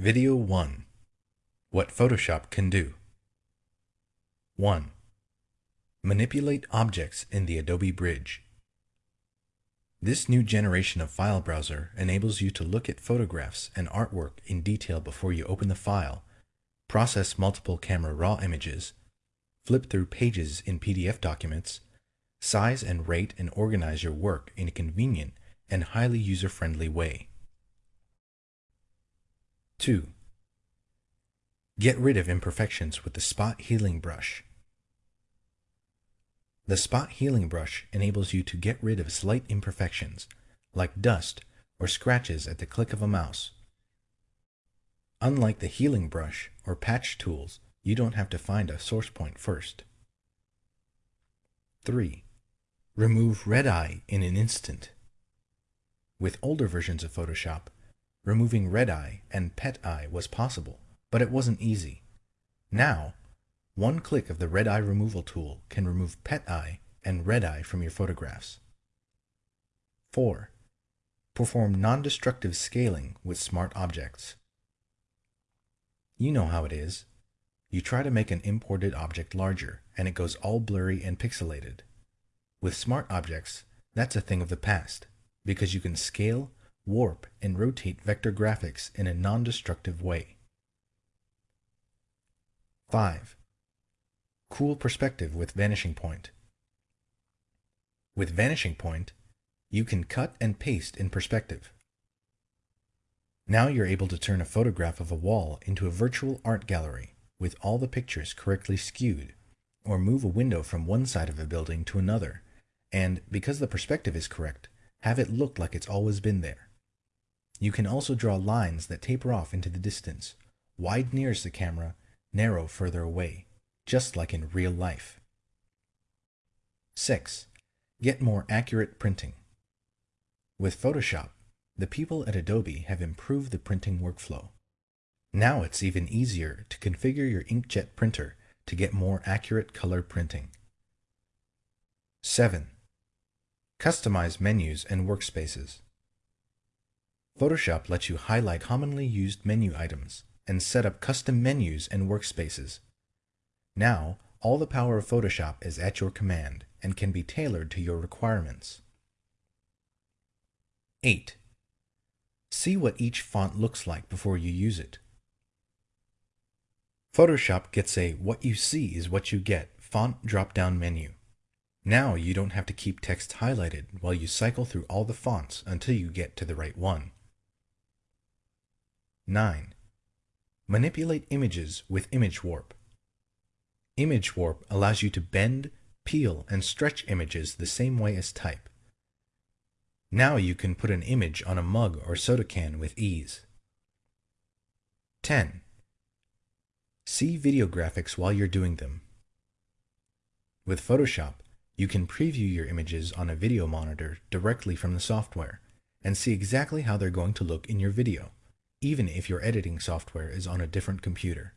Video 1 What Photoshop Can Do 1. Manipulate objects in the Adobe Bridge. This new generation of file browser enables you to look at photographs and artwork in detail before you open the file, process multiple camera raw images, flip through pages in PDF documents, size and rate and organize your work in a convenient and highly user-friendly way. 2. Get rid of imperfections with the Spot Healing Brush. The Spot Healing Brush enables you to get rid of slight imperfections, like dust or scratches at the click of a mouse. Unlike the Healing Brush or Patch tools, you don't have to find a source point first. 3. Remove red eye in an instant. With older versions of Photoshop, removing red eye and pet eye was possible, but it wasn't easy. Now, one click of the red eye removal tool can remove pet eye and red eye from your photographs. 4. Perform non-destructive scaling with smart objects. You know how it is. You try to make an imported object larger, and it goes all blurry and pixelated. With smart objects, that's a thing of the past, because you can scale warp, and rotate vector graphics in a non-destructive way. 5. Cool perspective with Vanishing Point. With Vanishing Point, you can cut and paste in perspective. Now you're able to turn a photograph of a wall into a virtual art gallery with all the pictures correctly skewed, or move a window from one side of a building to another, and, because the perspective is correct, have it look like it's always been there. You can also draw lines that taper off into the distance, wide nearest the camera, narrow further away, just like in real life. 6. Get more accurate printing. With Photoshop, the people at Adobe have improved the printing workflow. Now it's even easier to configure your inkjet printer to get more accurate color printing. 7. Customize menus and workspaces. Photoshop lets you highlight commonly used menu items and set up custom menus and workspaces. Now, all the power of Photoshop is at your command and can be tailored to your requirements. 8. See what each font looks like before you use it. Photoshop gets a what you see is what you get font drop-down menu. Now you don't have to keep text highlighted while you cycle through all the fonts until you get to the right one. 9. Manipulate images with Image Warp. Image Warp allows you to bend, peel, and stretch images the same way as type. Now you can put an image on a mug or soda can with ease. 10. See video graphics while you're doing them. With Photoshop, you can preview your images on a video monitor directly from the software and see exactly how they're going to look in your video even if your editing software is on a different computer.